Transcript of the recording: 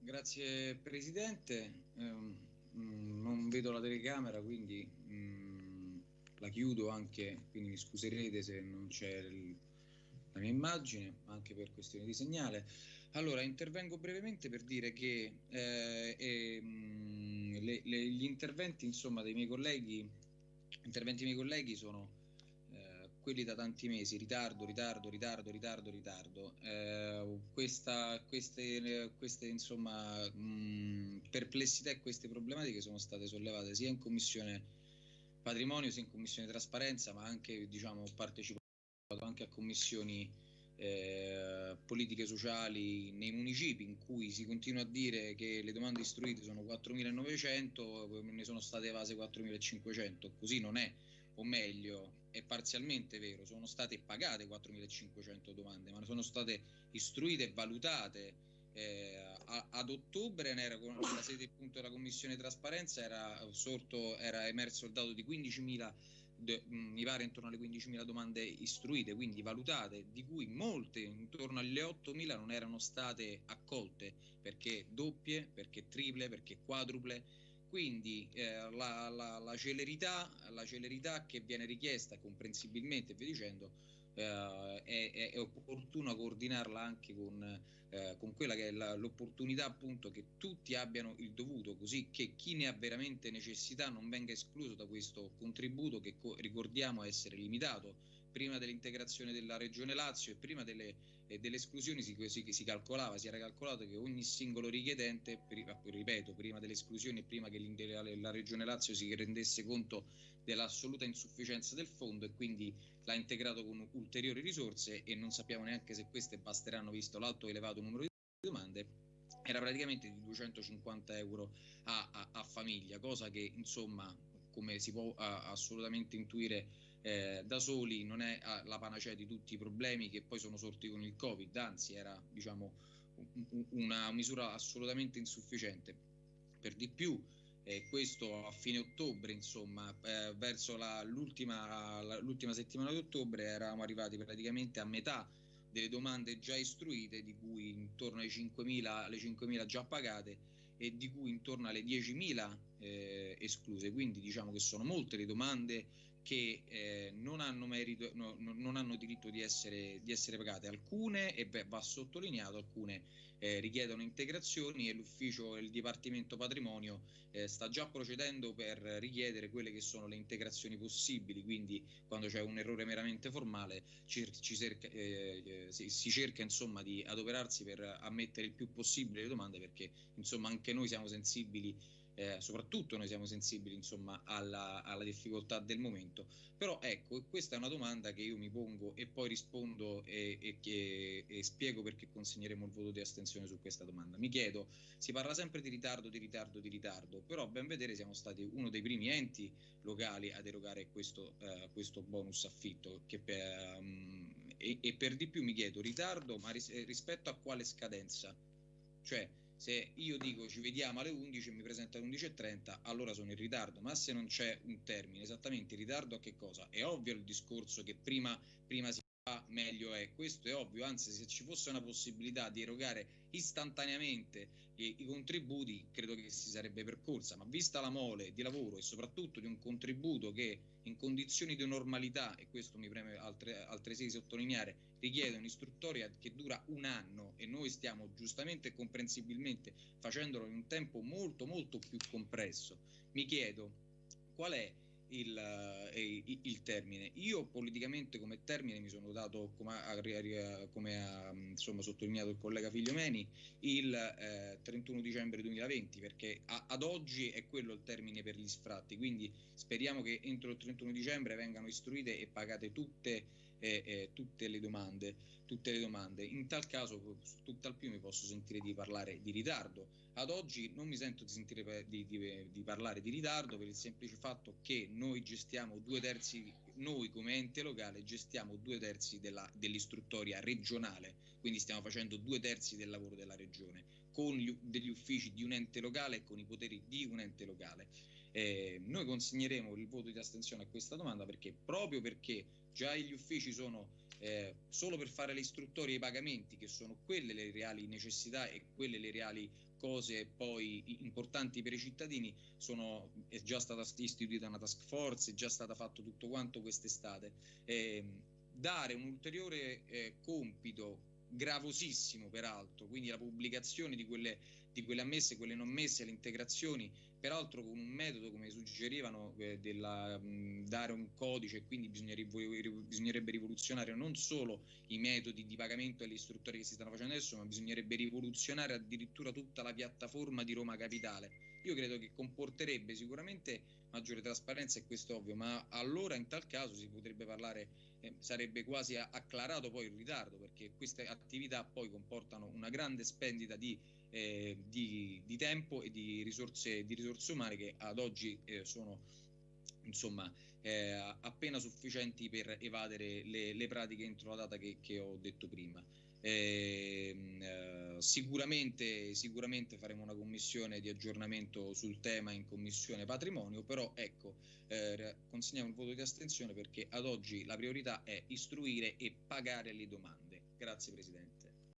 grazie Presidente. Eh, non vedo la telecamera, quindi mm, la chiudo anche, quindi mi scuserete se non c'è la mia immagine, anche per questioni di segnale. Allora, intervengo brevemente per dire che eh, eh, le, le, gli interventi insomma, dei miei colleghi, interventi dei miei colleghi sono eh, quelli da tanti mesi, ritardo, ritardo, ritardo, ritardo, ritardo. Eh, questa, queste, queste insomma, mh, perplessità e queste problematiche sono state sollevate sia in commissione patrimonio, sia in commissione trasparenza, ma anche diciamo, partecipato anche a commissioni eh, politiche sociali nei municipi in cui si continua a dire che le domande istruite sono 4.900, ne sono state evase 4.500, così non è o meglio, è parzialmente vero, sono state pagate 4.500 domande, ma sono state istruite e valutate. Eh, ad ottobre era con la sede appunto della commissione trasparenza era sorto era emerso il dato di 15.000 de, mh, mi pare intorno alle 15.000 domande istruite quindi valutate di cui molte intorno alle 8.000 non erano state accolte perché doppie perché triple perché quadruple quindi eh, la, la, la, celerità, la, celerità, che viene richiesta comprensibilmente, via dicendo, eh, è, è, opportuno coordinarla anche con, eh, con quella che è l'opportunità appunto che tutti abbiano il dovuto, così che chi ne ha veramente necessità non venga escluso da questo contributo che ricordiamo essere limitato prima dell'integrazione della regione Lazio e prima delle, eh, delle esclusioni si, si, si, calcolava, si era calcolato che ogni singolo richiedente, ripeto, prima delle esclusioni e prima che la regione Lazio si rendesse conto dell'assoluta insufficienza del fondo e quindi l'ha integrato con ulteriori risorse e non sappiamo neanche se queste basteranno visto l'alto elevato numero di domande era praticamente di 250 euro a, a, a famiglia, cosa che insomma come si può a, assolutamente intuire eh, da soli non è ah, la panacea di tutti i problemi che poi sono sorti con il Covid, anzi era diciamo, un, una misura assolutamente insufficiente. Per di più, eh, questo a fine ottobre, insomma, eh, verso la, l'ultima, la, l'ultima settimana di ottobre eravamo arrivati praticamente a metà delle domande già istruite, di cui intorno ai 5.000, alle 5.000 già pagate e di cui intorno alle 10.000 eh, escluse. Quindi diciamo che sono molte le domande che eh, non, hanno merito, no, non, hanno diritto di essere, di essere, pagate. Alcune, e beh, va sottolineato, alcune eh, richiedono integrazioni e l'ufficio, il Dipartimento Patrimonio eh, sta già procedendo per richiedere quelle che sono le integrazioni possibili, quindi quando c'è un errore meramente formale ci, ci cerca, eh, si, si, cerca insomma di adoperarsi per ammettere il più possibile le domande perché insomma anche noi siamo sensibili eh, soprattutto noi siamo sensibili insomma, alla, alla, difficoltà del momento. Però ecco, questa è una domanda che io mi pongo e poi rispondo e, e, e, e spiego perché consegneremo il voto di astensione su questa domanda. Mi chiedo, si parla sempre di ritardo, di ritardo, di ritardo, però ben vedere siamo stati uno dei primi enti locali ad erogare questo, uh, questo bonus affitto per, um, e, per di più mi chiedo ritardo, ma ris- rispetto a quale scadenza? Cioè, se io dico ci vediamo alle 11 e mi presento alle 11.30, allora sono in ritardo, ma se non c'è un termine, esattamente in ritardo a che cosa? È ovvio il discorso che prima, prima si meglio è, questo è ovvio, anzi se ci fosse una possibilità di erogare istantaneamente i, i contributi credo che si sarebbe percorsa, ma vista la mole di lavoro e soprattutto di un contributo che in condizioni di normalità, e questo mi preme altre, altresì sottolineare, richiede un'istruttoria che dura un anno e noi stiamo giustamente e comprensibilmente facendolo in un tempo molto molto più compresso, mi chiedo qual è il, eh, il, termine. Io politicamente come termine mi sono dato, come ha, come ha insomma, sottolineato il collega Figliomeni, il eh, 31 dicembre 2020, perché a, ad oggi è quello il termine per gli sfratti, quindi speriamo che entro il 31 dicembre vengano istruite e pagate tutte eh, eh, tutte, le domande, tutte le domande. In tal caso, tutt'al più mi posso sentire di parlare di ritardo. Ad oggi non mi sento di sentire di, di, di parlare di ritardo per il semplice fatto che noi gestiamo due terzi, noi come ente locale gestiamo due terzi della, dell'istruttoria regionale, quindi stiamo facendo due terzi del lavoro della regione con gli, degli uffici di un ente locale e con i poteri di un ente locale Eh, noi consegneremo il voto di astensione a questa domanda perché proprio perché già gli uffici sono eh, solo per fare le istruttorie e i pagamenti, che sono quelle le reali necessità e quelle le reali cose poi importanti per i cittadini, sono, è già stata istituita una task force, è già stato fatto tutto quanto quest'estate. Eh, dare un ulteriore eh, compito gravosissimo peraltro, quindi la pubblicazione di quelle, di quelle ammesse e quelle non messe, le integrazioni, peraltro con un metodo come suggerivano eh, della, mh, dare un codice quindi bisognerebbe, rivoluzionare non solo i metodi di pagamento le istruttorie che si stanno facendo adesso, ma bisognerebbe rivoluzionare addirittura tutta la piattaforma di Roma Capitale. Io credo che comporterebbe sicuramente maggiore trasparenza e questo è ovvio, ma allora in tal caso si potrebbe parlare eh, sarebbe quasi acclarato poi il ritardo perché queste attività poi comportano una grande spendita di, eh, di, di tempo e di risorse, di risorse, umane che ad oggi eh, sono insomma eh, appena sufficienti per evadere le, le, pratiche entro la data che, che ho detto prima. Eh, eh, sicuramente, sicuramente faremo una commissione di aggiornamento sul tema in commissione patrimonio, però ecco, eh, consegniamo il voto di astensione perché ad oggi la priorità è istruire e pagare le domande. Grazie Presidente.